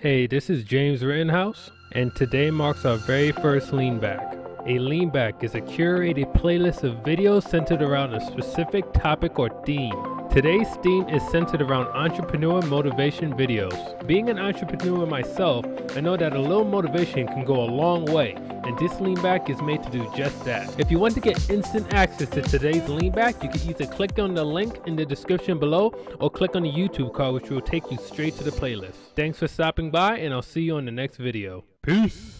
Hey, this is James Rittenhouse, and today marks our very first lean back. A lean back is a curated playlist of videos centered around a specific topic or theme. Today's theme is centered around entrepreneur motivation videos. Being an entrepreneur myself, I know that a little motivation can go a long way, and this lean back is made to do just that. If you want to get instant access to today's lean back, you can either click on the link in the description below or click on the YouTube card which will take you straight to the playlist. Thanks for stopping by and I'll see you on the next video. Peace!